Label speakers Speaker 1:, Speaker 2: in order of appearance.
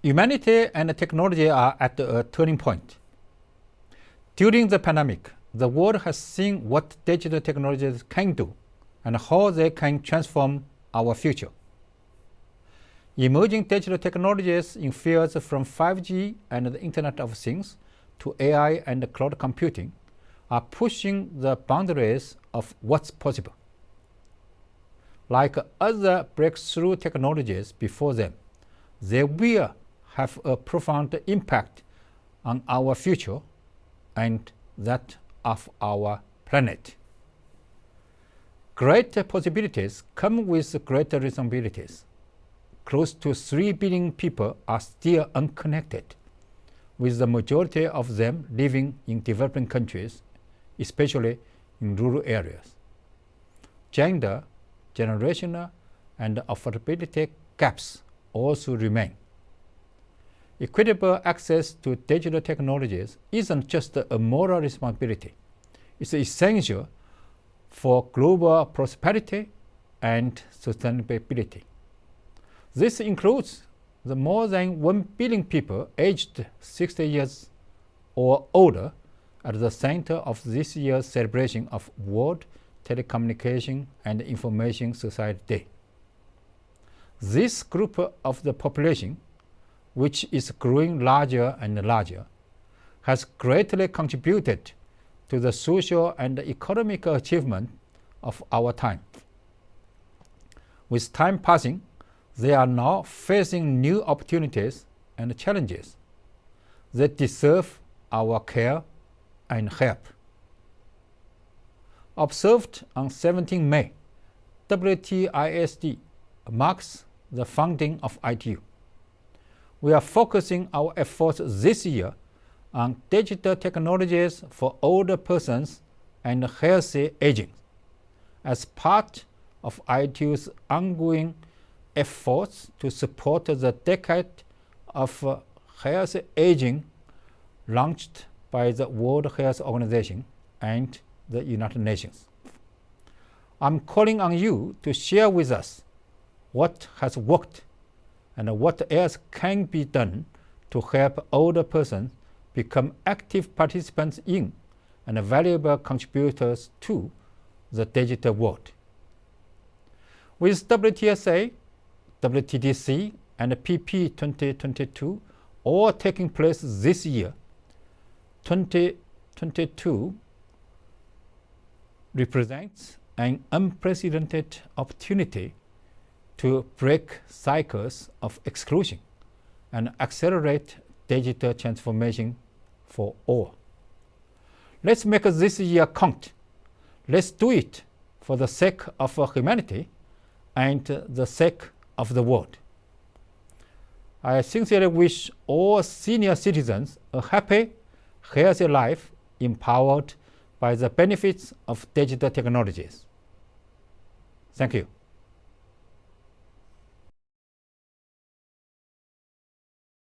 Speaker 1: Humanity and technology are at a turning point. During the pandemic, the world has seen what digital technologies can do and how they can transform our future. Emerging digital technologies in fields from 5G and the Internet of Things to AI and cloud computing are pushing the boundaries of what's possible. Like other breakthrough technologies before them, they will have a profound impact on our future and that of our planet. Great possibilities come with greater responsibilities. Close to 3 billion people are still unconnected, with the majority of them living in developing countries, especially in rural areas. Gender, generational, and affordability gaps also remain. Equitable access to digital technologies isn't just a moral responsibility. It's essential for global prosperity and sustainability. This includes the more than 1 billion people aged 60 years or older at the center of this year's celebration of World Telecommunication and Information Society Day. This group of the population which is growing larger and larger, has greatly contributed to the social and economic achievement of our time. With time passing, they are now facing new opportunities and challenges that deserve our care and help. Observed on 17 May, WTISD marks the founding of ITU we are focusing our efforts this year on digital technologies for older persons and healthy aging as part of ITU's ongoing efforts to support the decade of healthy aging launched by the World Health Organization and the United Nations. I'm calling on you to share with us what has worked and what else can be done to help older persons become active participants in and valuable contributors to the digital world. With WTSA, WTDC, and PP 2022 all taking place this year, 2022 represents an unprecedented opportunity to break cycles of exclusion and accelerate digital transformation for all. Let's make this year count. Let's do it for the sake of humanity and the sake of the world. I sincerely wish all senior citizens a happy, healthy life empowered by the benefits of digital technologies. Thank you.